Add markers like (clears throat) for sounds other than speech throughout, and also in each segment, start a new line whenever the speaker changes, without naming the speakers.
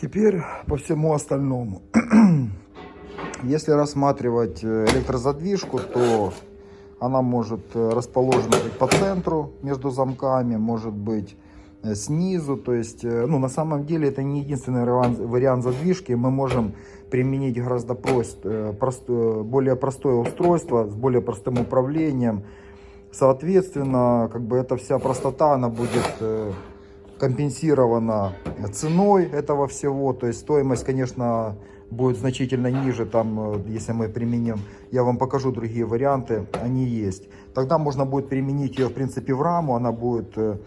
Теперь по всему остальному. (clears throat) Если рассматривать э, электрозадвижку, то она может э, расположена быть по центру между замками, может быть э, снизу. То есть, ну, на самом деле это не единственный вариант задвижки. Мы можем применить гораздо прост, прост, более простое устройство с более простым управлением. Соответственно, как бы эта вся простота, она будет компенсирована ценой этого всего. То есть стоимость, конечно, будет значительно ниже, там, э, если мы применим. Я вам покажу другие варианты, они есть. Тогда можно будет применить ее, в принципе, в раму. Она будет э,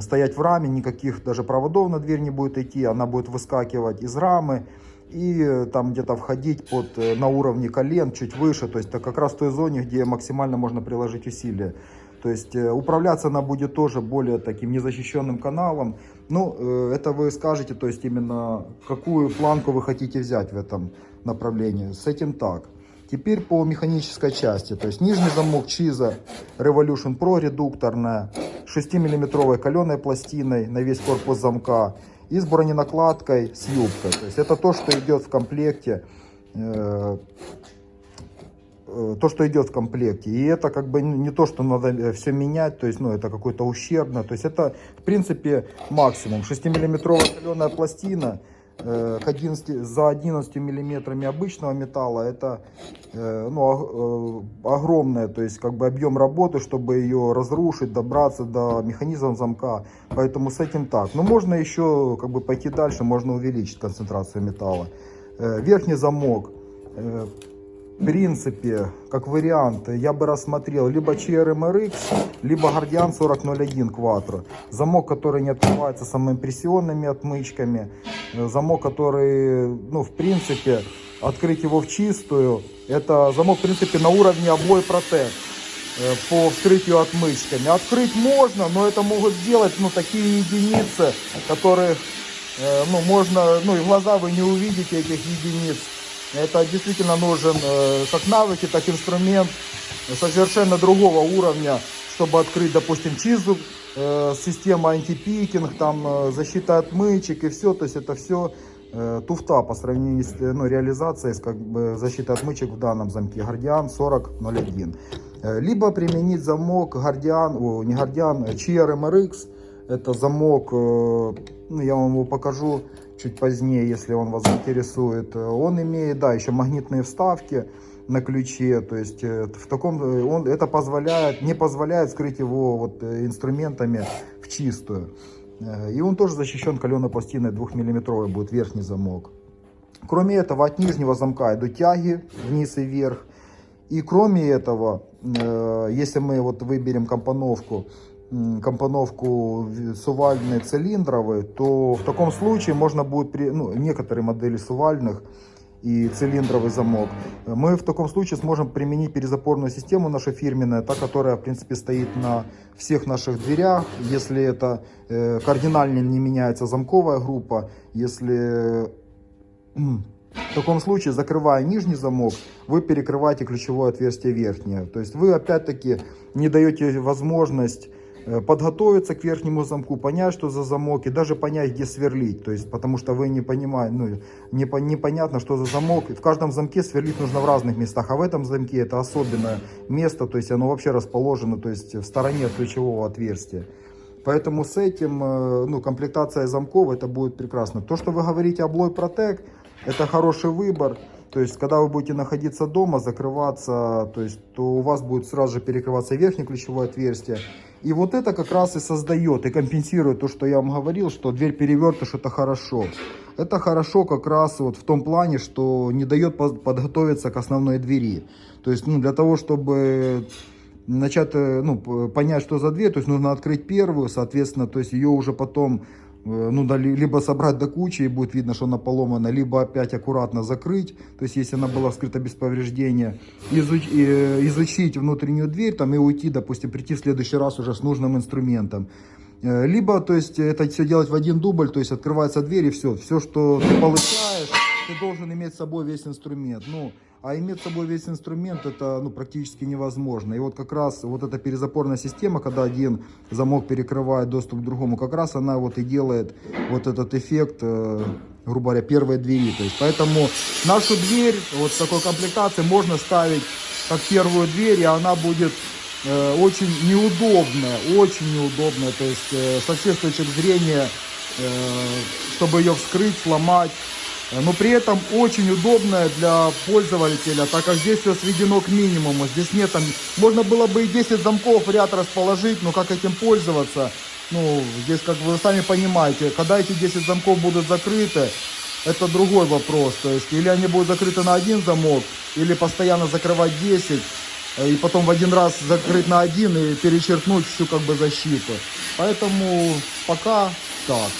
стоять в раме, никаких даже проводов на дверь не будет идти. Она будет выскакивать из рамы и э, там где-то входить под, на уровне колен, чуть выше. То есть это как раз в той зоне, где максимально можно приложить усилия. То есть э, управляться она будет тоже более таким незащищенным каналом. Ну, э, это вы скажете, то есть именно какую планку вы хотите взять в этом направлении. С этим так. Теперь по механической части. То есть нижний замок Чиза Revolution Pro редукторная, 6-миллиметровой каленой пластиной на весь корпус замка и с броненакладкой с юбкой. То есть это то, что идет в комплекте э, то, что идет в комплекте. И это как бы не то, что надо э, все менять, то есть, ну, это какое-то ущербно. То есть, это, в принципе, максимум. 6-миллиметровая каленая пластина э, 11, за 11 миллиметрами обычного металла, это э, ну, э, огромное, то есть, как бы объем работы, чтобы ее разрушить, добраться до механизма замка. Поэтому с этим так. Но можно еще, как бы, пойти дальше, можно увеличить концентрацию металла. Э, верхний замок э, в принципе, как вариант, я бы рассмотрел либо CRMRX, либо Guardian 4001 Quattro. Замок, который не открывается самоимпрессионными отмычками. Замок, который, ну, в принципе, открыть его в чистую. Это замок, в принципе, на уровне обои Protect э, по вскрытию отмычками. Открыть можно, но это могут сделать, ну, такие единицы, которые, э, ну, можно, ну, и глаза вы не увидите этих единиц. Это действительно нужен э, как навыки, так инструмент совершенно другого уровня, чтобы открыть, допустим, чизу, э, система антипикинг, там э, защита отмычек и все. То есть это все туфта по сравнению с ну, реализацией как бы, защитой отмычек в данном замке Guardian 4001. Либо применить замок о, не Guardian, CRMRX. Это замок, ну, я вам его покажу чуть позднее, если он вас интересует. Он имеет, да, еще магнитные вставки на ключе, то есть э, в таком, э, он, это позволяет, не позволяет скрыть его вот э, инструментами в чистую. И он тоже защищен каленой пластиной 2-миллиметровый будет верхний замок. Кроме этого, от нижнего замка идут тяги вниз и вверх. И кроме этого, если мы вот выберем компоновку, компоновку сувальные цилиндровые, то в таком случае можно будет, при, ну, некоторые модели сувальных и цилиндровый замок, мы в таком случае сможем применить перезапорную систему наша фирменная, та, которая в принципе стоит на всех наших дверях, если это э, кардинально не меняется замковая группа, если... В таком случае, закрывая нижний замок, вы перекрываете ключевое отверстие верхнее. То есть вы опять-таки не даете возможность подготовиться к верхнему замку, понять, что за замок, и даже понять, где сверлить. То есть, потому что вы не понимаете, ну, не, непонятно, что за замок. В каждом замке сверлить нужно в разных местах, а в этом замке это особенное место, то есть оно вообще расположено то есть, в стороне от ключевого отверстия. Поэтому с этим, э, ну, комплектация замков, это будет прекрасно. То, что вы говорите облой Protec, это хороший выбор. То есть, когда вы будете находиться дома, закрываться, то есть, то у вас будет сразу же перекрываться верхнее ключевое отверстие. И вот это как раз и создает, и компенсирует то, что я вам говорил, что дверь перевертыш это хорошо. Это хорошо как раз вот в том плане, что не дает подготовиться к основной двери. То есть, ну, для того, чтобы начать, э, ну, понять, что за дверь, то есть нужно открыть первую, соответственно, то есть ее уже потом ну, да, либо собрать до кучи и будет видно, что она поломана, либо опять аккуратно закрыть, то есть если она была вскрыта без повреждения, изуч, э, изучить внутреннюю дверь там и уйти, допустим, прийти в следующий раз уже с нужным инструментом. Э, либо, то есть, это все делать в один дубль, то есть открывается дверь и все, все, что ты получаешь, ты должен иметь с собой весь инструмент. Ну, а иметь с собой весь инструмент это ну, практически невозможно. И вот как раз вот эта перезапорная система, когда один замок перекрывает доступ к другому, как раз она вот и делает вот этот эффект э, грубо говоря, первой двери. То есть, поэтому нашу дверь вот в такой комплектации можно ставить как первую дверь, и она будет э, очень неудобная, очень неудобная. То есть, э, со всех точек зрения, э, чтобы ее вскрыть, сломать, но при этом очень удобная для пользователя, так как здесь все сведено к минимуму. Здесь нет там, можно было бы и 10 замков в ряд расположить, но как этим пользоваться? Ну, здесь, как вы сами понимаете, когда эти 10 замков будут закрыты, это другой вопрос. То есть, или они будут закрыты на один замок, или постоянно закрывать 10, э, и потом в один раз закрыть на один и перечеркнуть всю как бы защиту. Поэтому пока так.